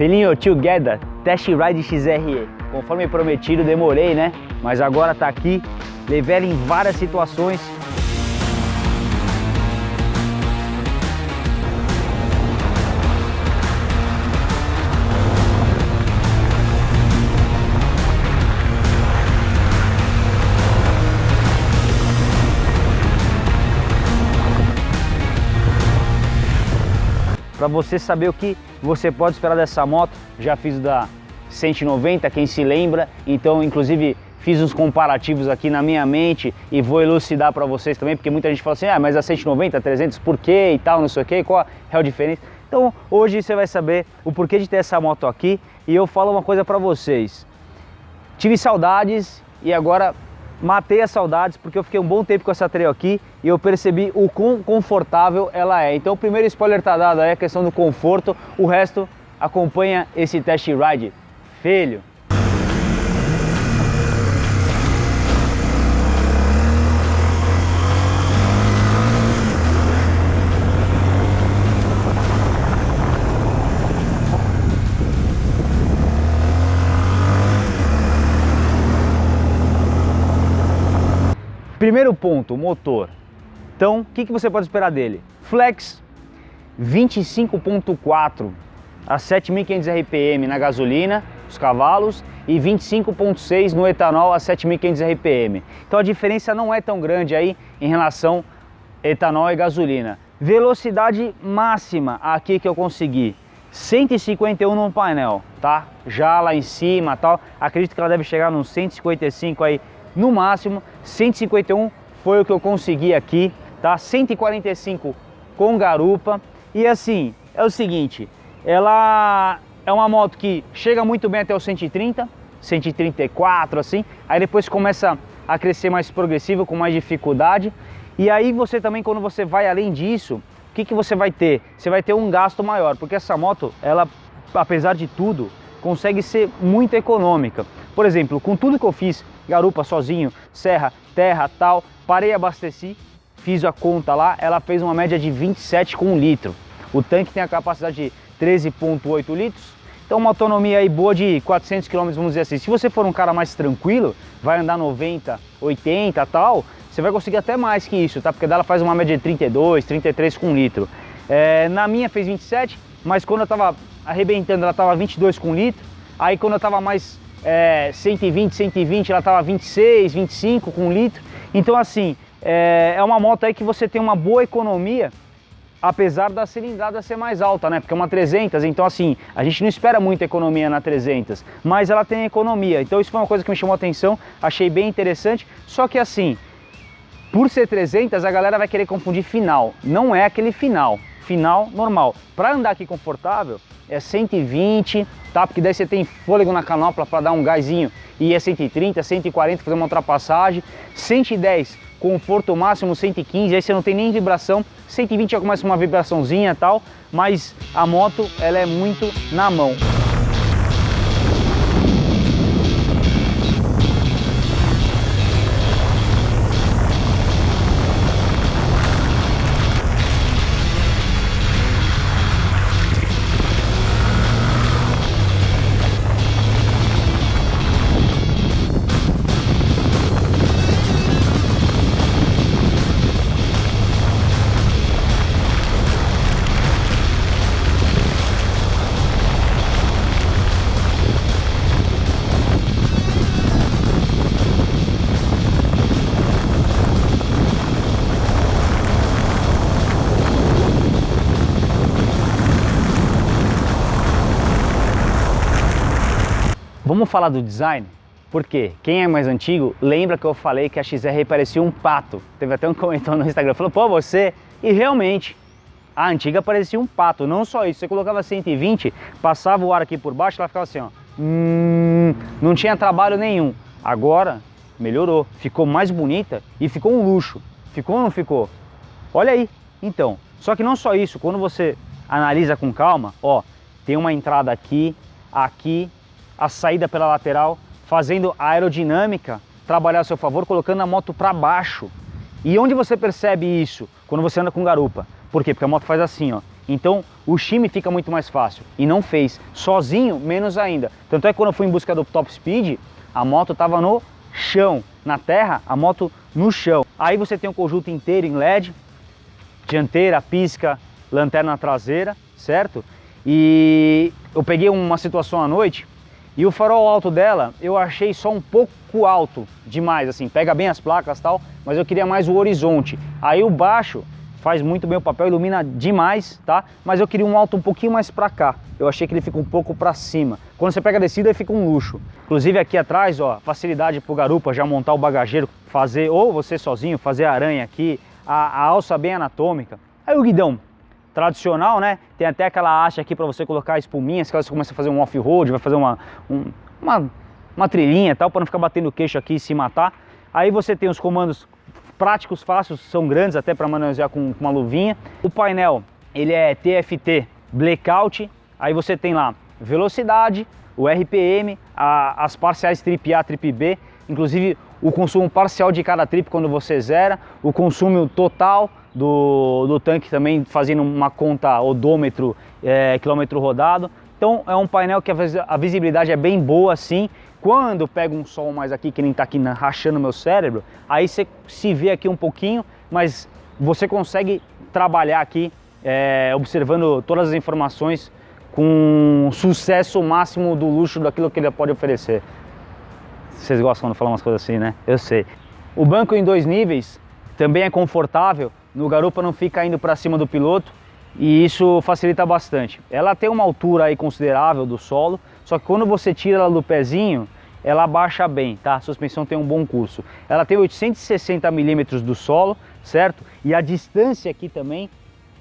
Feeling Together Test Ride XRE. Conforme prometido, demorei, né? Mas agora tá aqui. Levei ela em várias situações. Para você saber o que você pode esperar dessa moto, já fiz da 190, quem se lembra, então inclusive fiz uns comparativos aqui na minha mente e vou elucidar para vocês também, porque muita gente fala assim, ah, mas a 190, 300, por quê e tal, não sei o quê, qual é a diferença? Então hoje você vai saber o porquê de ter essa moto aqui e eu falo uma coisa para vocês. Tive saudades e agora matei as saudades porque eu fiquei um bom tempo com essa trail aqui e eu percebi o quão confortável ela é. Então o primeiro spoiler tá dado aí, a questão do conforto, o resto acompanha esse test ride. Filho! Primeiro ponto, motor. Então, o que, que você pode esperar dele? Flex 25.4 a 7.500 RPM na gasolina, os cavalos, e 25.6 no etanol a 7.500 RPM. Então a diferença não é tão grande aí em relação etanol e gasolina. Velocidade máxima aqui que eu consegui, 151 no painel, tá? Já lá em cima tal, acredito que ela deve chegar nos 155 aí no máximo, 151 foi o que eu consegui aqui, tá? 145 com garupa e assim, é o seguinte, ela é uma moto que chega muito bem até o 130, 134 assim, aí depois começa a crescer mais progressivo, com mais dificuldade, e aí você também quando você vai além disso, o que, que você vai ter? Você vai ter um gasto maior, porque essa moto, ela, apesar de tudo, consegue ser muito econômica. Por exemplo, com tudo que eu fiz, garupa sozinho, serra, terra, tal, parei, abasteci, fiz a conta lá, ela fez uma média de 27 com litro. O tanque tem a capacidade de 13.8 litros, então uma autonomia aí boa de 400 km, vamos dizer assim. Se você for um cara mais tranquilo, vai andar 90, 80 tal, você vai conseguir até mais que isso, tá? Porque dela faz uma média de 32, 33 com litro. É, na minha fez 27, mas quando eu tava arrebentando ela tava 22 com litro, aí quando eu tava mais é, 120, 120, ela tava 26, 25 com litro. Então assim, é, é uma moto aí que você tem uma boa economia apesar da cilindrada ser mais alta, né? Porque é uma 300, então assim, a gente não espera muita economia na 300, mas ela tem economia. Então isso foi uma coisa que me chamou a atenção, achei bem interessante. Só que assim, por ser 300, a galera vai querer confundir final. Não é aquele final, final normal. Para andar aqui confortável, é 120, tá? Porque daí você tem fôlego na canopla para dar um gásinho e é 130, 140, fazer uma ultrapassagem. 110, conforto máximo 115, aí você não tem nem vibração. 120 já começa uma vibraçãozinha e tal, mas a moto ela é muito na mão. Falar do design? Porque quem é mais antigo lembra que eu falei que a XR parecia um pato. Teve até um comentário no Instagram, falou, pô, você... E realmente, a antiga parecia um pato, não só isso. Você colocava 120, passava o ar aqui por baixo, ela ficava assim, ó. Hum, não tinha trabalho nenhum. Agora, melhorou. Ficou mais bonita e ficou um luxo. Ficou ou não ficou? Olha aí. Então, só que não só isso, quando você analisa com calma, ó, tem uma entrada aqui, aqui a saída pela lateral, fazendo a aerodinâmica trabalhar a seu favor, colocando a moto para baixo. E onde você percebe isso? Quando você anda com garupa. Por quê? Porque a moto faz assim, ó. Então o shimmy fica muito mais fácil. E não fez. Sozinho, menos ainda. Tanto é que quando eu fui em busca do top speed, a moto estava no chão. Na terra, a moto no chão. Aí você tem o conjunto inteiro em LED, dianteira, pisca, lanterna traseira, certo? E eu peguei uma situação à noite e o farol alto dela eu achei só um pouco alto demais, assim, pega bem as placas e tal, mas eu queria mais o horizonte. Aí o baixo faz muito bem o papel, ilumina demais, tá? Mas eu queria um alto um pouquinho mais para cá. Eu achei que ele fica um pouco para cima. Quando você pega a descida, ele fica um luxo. Inclusive aqui atrás, ó, facilidade pro garupa já montar o bagageiro, fazer, ou você sozinho, fazer a aranha aqui, a, a alça bem anatômica. Aí o guidão, tradicional, né? Tem até aquela haste aqui para você colocar espuminhas, caso você comece a fazer um off-road, vai fazer uma, um, uma, uma trilhinha e tal, para não ficar batendo o queixo aqui e se matar. Aí você tem os comandos práticos, fáceis, são grandes até para manusear com, com uma luvinha. O painel, ele é TFT Blackout, aí você tem lá velocidade, o RPM, a, as parciais trip A, trip B, inclusive o consumo parcial de cada trip quando você zera, o consumo total do, do tanque também fazendo uma conta odômetro, é, quilômetro rodado. Então é um painel que a visibilidade é bem boa assim, quando pega um sol mais aqui, que nem tá aqui na, rachando meu cérebro, aí você se vê aqui um pouquinho, mas você consegue trabalhar aqui é, observando todas as informações com sucesso máximo do luxo daquilo que ele pode oferecer. Vocês gostam quando falar umas coisas assim, né? Eu sei. O banco em dois níveis também é confortável, no garupa não fica indo para cima do piloto e isso facilita bastante. Ela tem uma altura aí considerável do solo, só que quando você tira ela do pezinho, ela baixa bem, tá? A suspensão tem um bom curso. Ela tem 860 milímetros do solo, certo? E a distância aqui também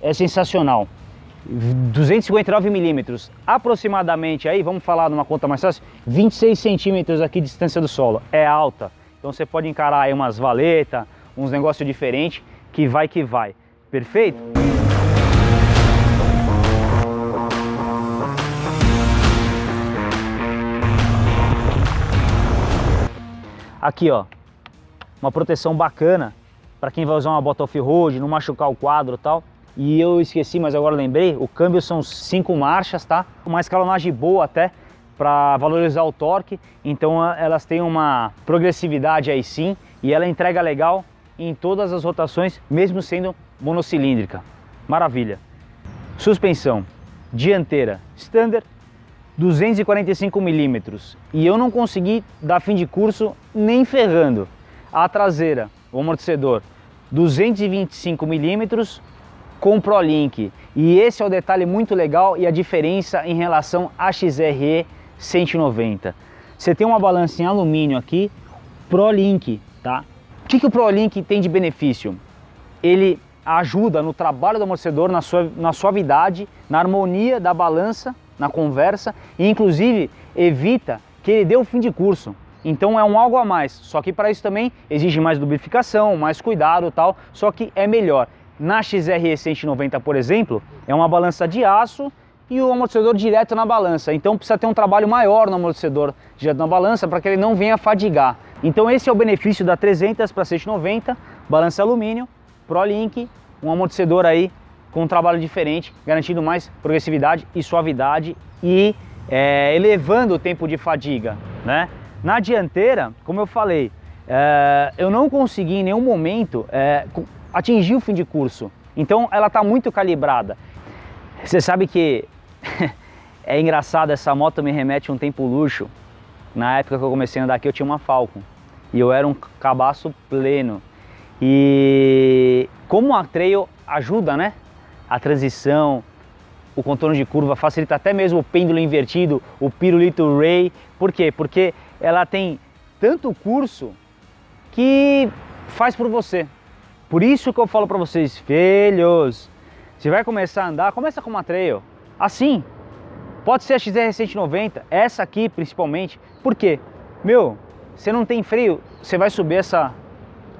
é sensacional. 259 milímetros, aproximadamente aí, vamos falar numa conta mais fácil, 26 centímetros aqui de distância do solo, é alta. Então você pode encarar aí umas valetas, uns negócios diferentes, que vai que vai. Perfeito? Aqui, ó, uma proteção bacana para quem vai usar uma bota off-road, não machucar o quadro e tal. E eu esqueci, mas agora lembrei, o câmbio são cinco marchas, tá? Uma escalonagem boa até para valorizar o torque. Então elas têm uma progressividade aí sim e ela entrega legal em todas as rotações, mesmo sendo monocilíndrica. Maravilha. Suspensão dianteira standard 245 milímetros e eu não consegui dar fim de curso nem ferrando. A traseira, o amortecedor, 225 milímetros com ProLink e esse é o detalhe muito legal e a diferença em relação à XRE 190. Você tem uma balança em alumínio aqui, ProLink, tá? O que, que o ProLink tem de benefício? Ele ajuda no trabalho do amortecedor, na, sua, na suavidade, na harmonia da balança na conversa e inclusive evita que ele dê o fim de curso. Então é um algo a mais, só que para isso também exige mais lubrificação, mais cuidado tal, só que é melhor. Na XRE 190, por exemplo, é uma balança de aço e o amortecedor direto na balança. Então precisa ter um trabalho maior no amortecedor direto na balança para que ele não venha fadigar. Então esse é o benefício da 300 para 190, balança alumínio, ProLink, um amortecedor aí com um trabalho diferente, garantindo mais progressividade e suavidade e é, elevando o tempo de fadiga. Né? Na dianteira, como eu falei, é, eu não consegui em nenhum momento é, atingir o fim de curso, então ela está muito calibrada. Você sabe que é engraçado, essa moto me remete a um tempo luxo. Na época que eu comecei a andar aqui eu tinha uma Falcon e eu era um cabaço pleno. E como a trail ajuda, né? a transição, o contorno de curva, facilita até mesmo o pêndulo invertido, o pirulito ray. Por quê? Porque ela tem tanto curso que faz por você. Por isso que eu falo para vocês, filhos, você vai começar a andar, começa com uma trail. Assim, pode ser a XR 190, essa aqui principalmente. Por quê? Meu, você não tem freio, você vai subir essa,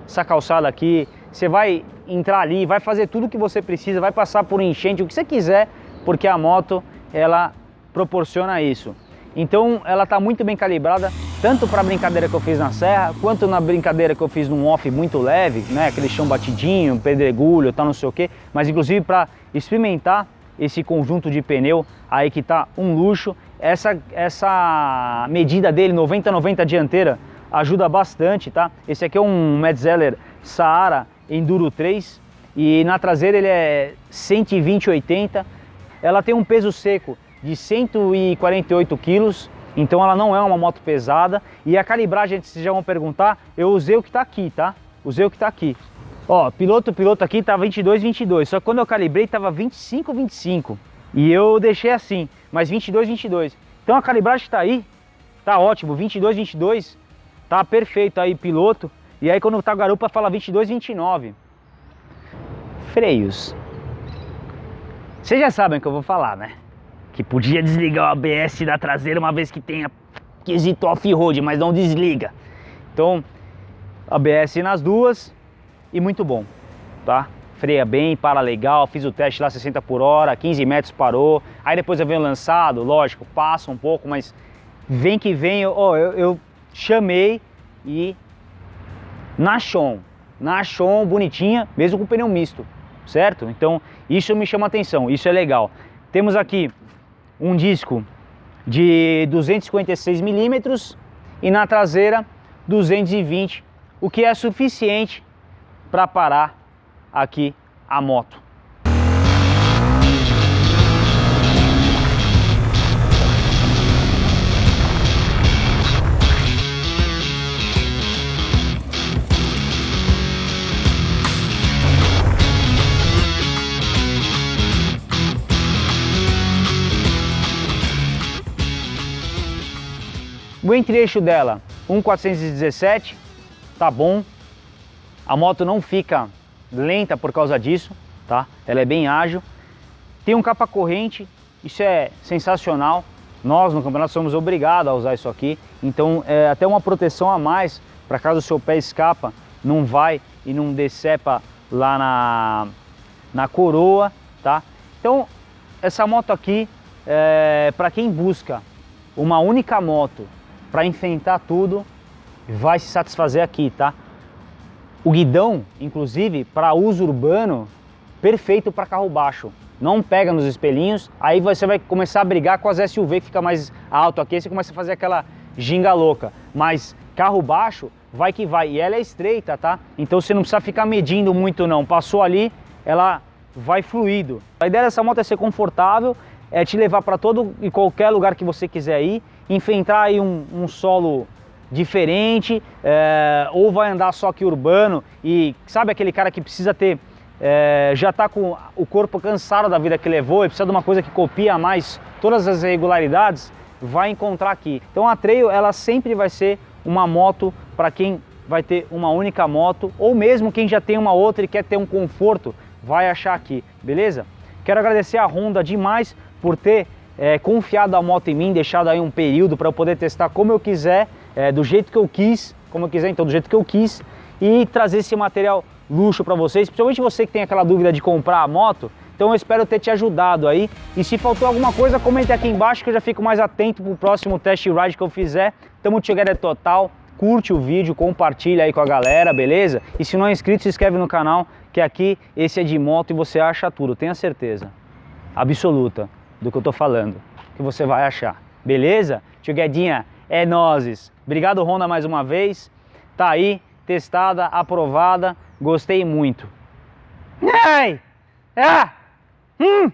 essa calçada aqui, você vai entrar ali, vai fazer tudo o que você precisa, vai passar por enchente, o que você quiser, porque a moto ela proporciona isso. Então ela está muito bem calibrada, tanto para a brincadeira que eu fiz na serra, quanto na brincadeira que eu fiz num off muito leve, né, aquele chão batidinho, pedregulho, tal, não sei o que, mas inclusive para experimentar esse conjunto de pneu aí que tá um luxo. Essa, essa medida dele, 90-90 dianteira, ajuda bastante, tá? Esse aqui é um Metzeler Saara Enduro 3 e na traseira ele é 120-80. Ela tem um peso seco de 148 quilos, então ela não é uma moto pesada. E a calibragem, vocês já vão perguntar, eu usei o que está aqui, tá? Usei o que está aqui. Ó, piloto, piloto aqui tá 22, 22, só que quando eu calibrei tava 25, 25. E eu deixei assim, mas 22, 22. Então a calibragem está aí, tá ótimo, 22, 22, tá perfeito aí piloto. E aí quando tá garupa fala 22, 29. Freios. Vocês já sabem o que eu vou falar, né? Que podia desligar o ABS da traseira uma vez que tenha quesito off-road, mas não desliga. Então, ABS nas duas e muito bom, tá? Freia bem, para legal, fiz o teste lá 60 por hora, 15 metros parou. Aí depois eu venho lançado, lógico, passa um pouco, mas vem que vem, eu, eu chamei e na chão, na chão bonitinha, mesmo com pneu misto, certo? Então isso me chama atenção, isso é legal. Temos aqui um disco de 256 milímetros e na traseira 220, o que é suficiente para parar aqui a moto. O entre-eixo dela, 1.417, tá bom. A moto não fica lenta por causa disso, tá? Ela é bem ágil. Tem um capa corrente, isso é sensacional. Nós no campeonato somos obrigados a usar isso aqui, então é até uma proteção a mais para caso o seu pé escapa, não vai e não decepa lá na, na coroa, tá? Então essa moto aqui, é, para quem busca uma única moto para enfrentar tudo, vai se satisfazer aqui, tá? O guidão, inclusive, para uso urbano, perfeito para carro baixo. Não pega nos espelhinhos, aí você vai começar a brigar com as SUV que fica mais alto aqui, você começa a fazer aquela ginga louca. Mas carro baixo, vai que vai. E ela é estreita, tá? Então você não precisa ficar medindo muito não. Passou ali, ela vai fluido. A ideia dessa moto é ser confortável, é te levar para todo e qualquer lugar que você quiser ir, enfrentar aí um, um solo diferente, é, ou vai andar só aqui urbano e sabe aquele cara que precisa ter, é, já está com o corpo cansado da vida que levou e precisa de uma coisa que copia mais todas as irregularidades, vai encontrar aqui. Então a Trail ela sempre vai ser uma moto para quem vai ter uma única moto ou mesmo quem já tem uma outra e quer ter um conforto, vai achar aqui, beleza? Quero agradecer a Honda demais por ter é, confiado a moto em mim, deixado aí um período para eu poder testar como eu quiser, é, do jeito que eu quis, como eu quiser, então do jeito que eu quis, e trazer esse material luxo para vocês, principalmente você que tem aquela dúvida de comprar a moto, então eu espero ter te ajudado aí. E se faltou alguma coisa, comente aqui embaixo que eu já fico mais atento para o próximo test ride que eu fizer. Tamo together total. Curte o vídeo, compartilha aí com a galera, beleza? E se não é inscrito, se inscreve no canal, que aqui esse é de moto e você acha tudo, tenha certeza. Absoluta do que eu tô falando, que você vai achar. Beleza? Tio Guedinha, é nozes. Obrigado Honda mais uma vez. Tá aí, testada, aprovada, gostei muito. Ai! Ah! Hum!